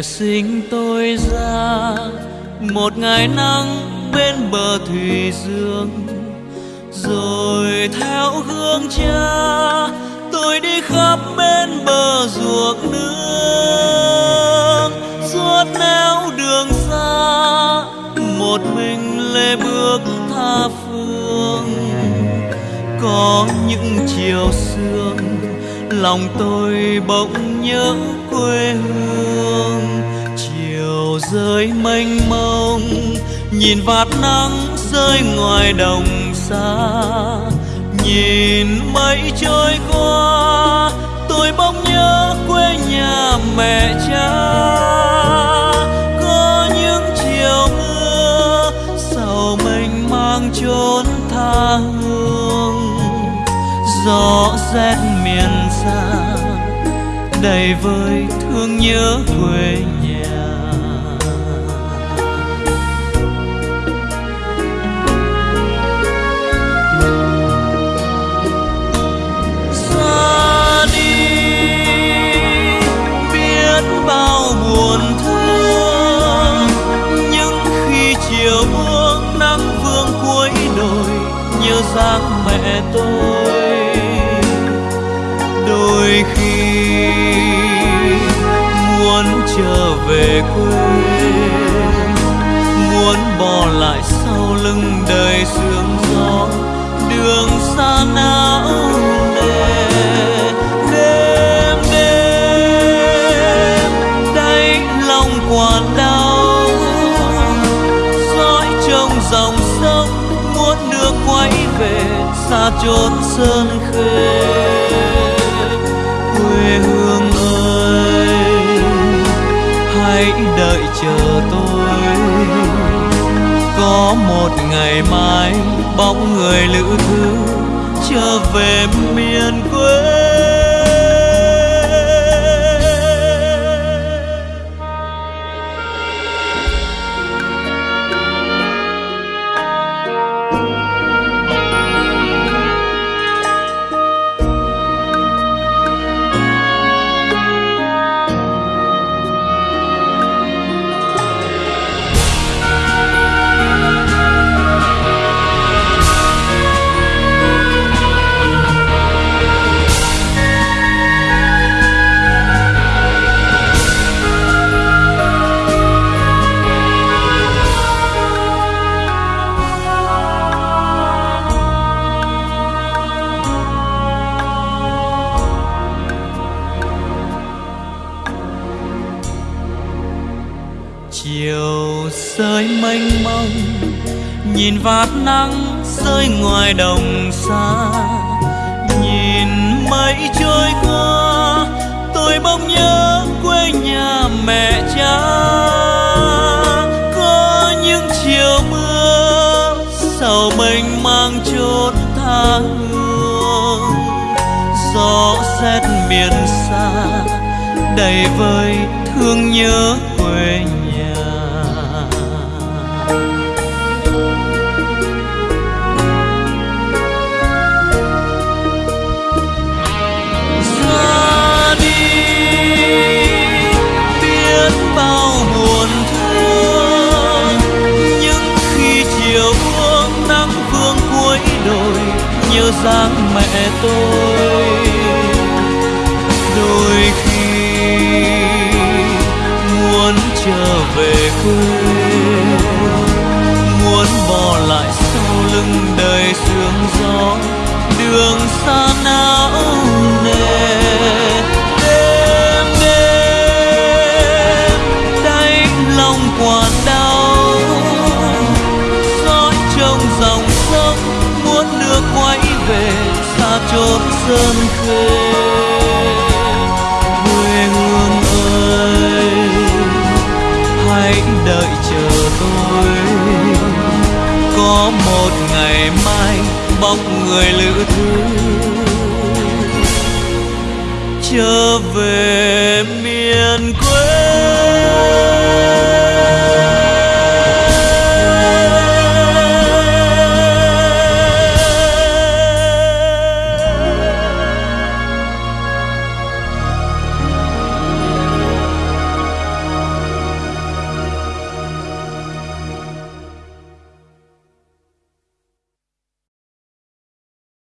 mẹ sinh tôi ra, một ngày nắng bên bờ thủy dương. Rồi theo gương cha, tôi đi khắp bên bờ ruộng nước suốt nẻo đường xa, một mình lê bước tha phương. Có những chiều sương, lòng tôi bỗng nhớ quê hương rơi mênh mông, nhìn vạt nắng rơi ngoài đồng xa. Nhìn mây trôi qua, tôi bỗng nhớ quê nhà mẹ cha. Có những chiều mưa sầu mình mang chốn tha hương. Gió rét miền xa, đầy vơi thương nhớ quê nhà. Mẹ tôi. Đôi khi muốn trở về quê, muốn bỏ lại sau lưng đời sương gió, đường xa não nề, đêm đêm đáy lòng quản đau, dõi trong dòng xa chốn sơn khê, quê hương ơi, hãy đợi chờ tôi. Có một ngày mai bóng người lữ thư trở về miền quê. Chiều rơi mênh mông, nhìn vạt nắng rơi ngoài đồng xa nhìn mây trôi qua, tôi bỗng nhớ quê nhà mẹ cha. Có những chiều mưa sầu mình mang chốn tha hương. Gió rét miền xa, đầy vơi thương nhớ quê nhà. Mẹ tôi. Đôi khi muốn trở về quê sơn khê quê hương ơi. Hãy đợi chờ tôi. Có một ngày mai bóng người lữ thư trở về miền quê.